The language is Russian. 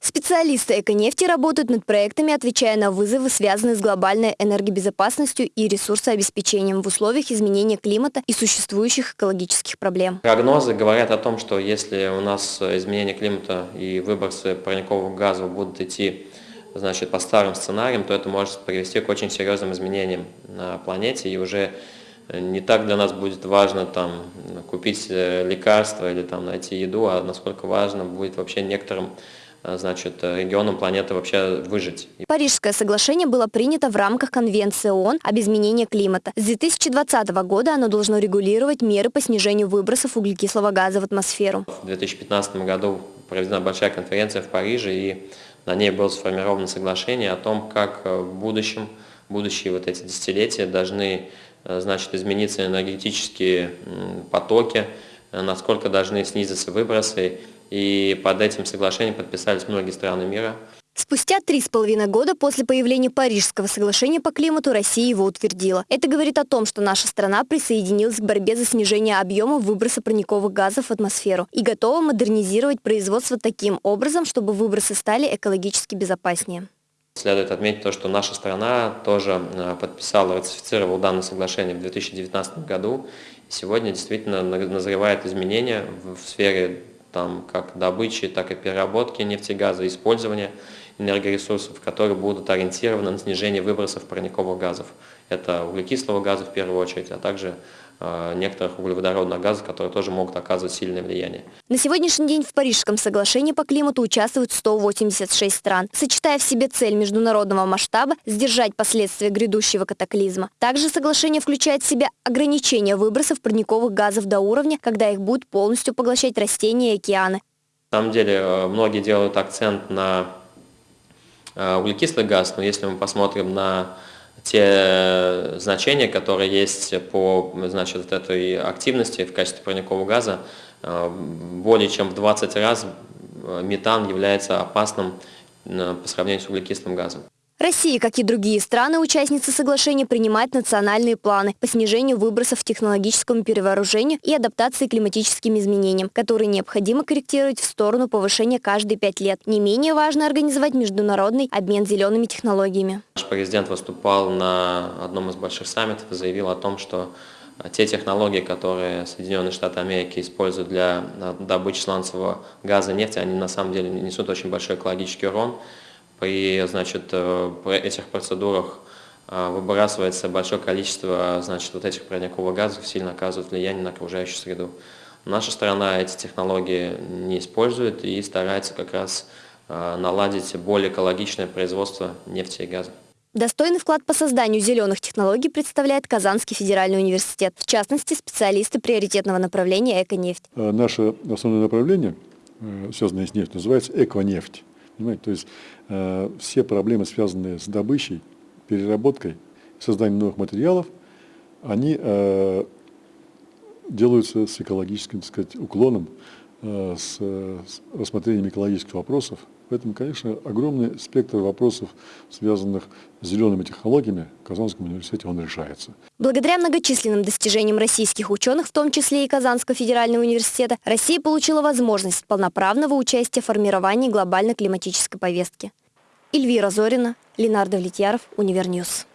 Специалисты «Эконефти» работают над проектами, отвечая на вызовы, связанные с глобальной энергобезопасностью и ресурсообеспечением в условиях изменения климата и существующих экологических проблем. Прогнозы говорят о том, что если у нас изменение климата и выбросы парниковых газов будут идти значит, по старым сценариям, то это может привести к очень серьезным изменениям на планете и уже не так для нас будет важно там, купить э, лекарства или там, найти еду, а насколько важно будет вообще некоторым Э, значит, э, регионам планеты вообще выжить. Парижское соглашение было принято в рамках Конвенции ООН об изменении климата. С 2020 года оно должно регулировать меры по снижению выбросов углекислого газа в атмосферу. В 2015 году проведена большая конференция в Париже, и на ней было сформировано соглашение о том, как э, в будущем, будущие вот эти десятилетия должны значит, измениться энергетические потоки, насколько должны снизиться выбросы и под этим соглашением подписались многие страны мира. Спустя три с половиной года после появления Парижского соглашения по климату Россия его утвердила. Это говорит о том, что наша страна присоединилась к борьбе за снижение объема выброса парниковых газов в атмосферу и готова модернизировать производство таким образом, чтобы выбросы стали экологически безопаснее. Следует отметить то, что наша страна тоже э, подписала, ратифицировала данное соглашение в 2019 году. сегодня действительно назревает изменения в сфере там, как добычи, так и переработки нефтегаза, использования энергоресурсов, которые будут ориентированы на снижение выбросов парниковых газов. Это углекислого газа в первую очередь, а также некоторых углеводородных газов, которые тоже могут оказывать сильное влияние. На сегодняшний день в Парижском соглашении по климату участвуют 186 стран, сочетая в себе цель международного масштаба сдержать последствия грядущего катаклизма. Также соглашение включает в себя ограничение выбросов парниковых газов до уровня, когда их будут полностью поглощать растения и океаны. На самом деле э, многие делают акцент на Э, углекислый газ, но если мы посмотрим на те значения, которые есть по значит, этой активности в качестве парникового газа, э, более чем в 20 раз э, метан является опасным по сравнению с углекислым газом. Россия, как и другие страны-участницы соглашения, принимает национальные планы по снижению выбросов технологическому перевооружению и адаптации к климатическим изменениям, которые необходимо корректировать в сторону повышения каждые пять лет. Не менее важно организовать международный обмен зелеными технологиями. Наш президент выступал на одном из больших саммитов и заявил о том, что те технологии, которые Соединенные Штаты Америки используют для добычи сланцевого газа и нефти, они на самом деле несут очень большой экологический урон при значит, э, этих процедурах э, выбрасывается большое количество значит, вот этих парниковых газов, сильно оказывает влияние на окружающую среду. Наша страна эти технологии не использует и старается как раз э, наладить более экологичное производство нефти и газа. Достойный вклад по созданию зеленых технологий представляет Казанский федеральный университет, в частности, специалисты приоритетного направления «Эконефть». Наше основное направление, связанное с нефтью, называется «Эконефть». Понимаете? То есть э, все проблемы, связанные с добычей, переработкой, созданием новых материалов, они э, делаются с экологическим так сказать, уклоном, э, с, с рассмотрением экологических вопросов, Поэтому, конечно, огромный спектр вопросов, связанных с зелеными технологиями, в Казанском университете он решается. Благодаря многочисленным достижениям российских ученых, в том числе и Казанского федерального университета, Россия получила возможность полноправного участия в формировании глобальной климатической повестки. Эльвира Зорина, Ленардо Влетьяров, Univer News.